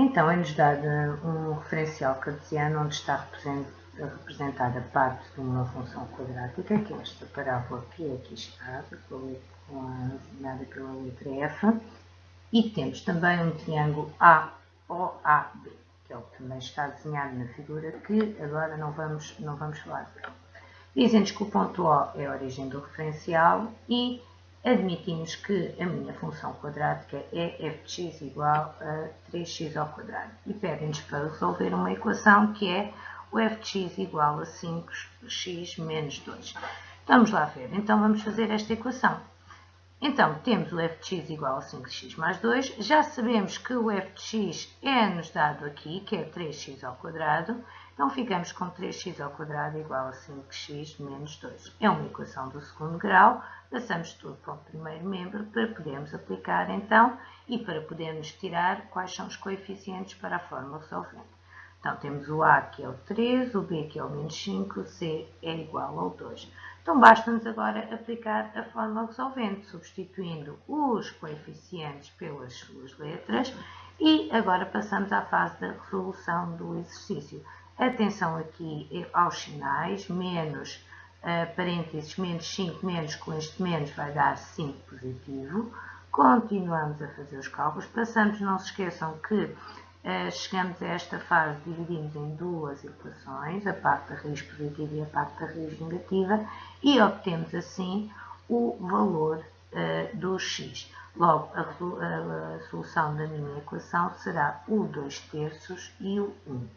Então, é-nos dado um referencial cartesiano onde está representada parte de uma função quadrática, que é esta parábola que aqui está, designada pela letra F, e temos também um triângulo AOAB, que é o que também está desenhado na figura, que agora não vamos, não vamos falar dele. Dizem-nos que o ponto O é a origem do referencial e admitimos que a minha função quadrática é f de x igual a 3x ao quadrado. E pedem-nos para resolver uma equação que é o f de x igual a 5x menos 2. Vamos lá ver. Então, vamos fazer esta equação. Então, temos o f de x igual a 5x mais 2. Já sabemos que o f de x é-nos dado aqui, que é 3x ao quadrado. Então, ficamos com 3x ao quadrado igual a 5x menos 2. É uma equação do segundo grau. Passamos tudo para o primeiro membro para podermos aplicar, então, e para podermos tirar quais são os coeficientes para a fórmula solvente. Então, temos o A, que é o 3, o B, que é o menos 5, o C é igual ao 2. Então, basta-nos agora aplicar a fórmula resolvente, substituindo os coeficientes pelas suas letras. E agora passamos à fase da resolução do exercício. Atenção aqui aos sinais, menos uh, parênteses, menos 5, menos com este menos vai dar 5 positivo. Continuamos a fazer os cálculos. Passamos, não se esqueçam que chegamos a esta fase, dividimos em duas equações, a parte da raiz positiva e a parte da raiz negativa, e obtemos assim o valor uh, do x. Logo, a solução da minha equação será o 2 terços e o 1.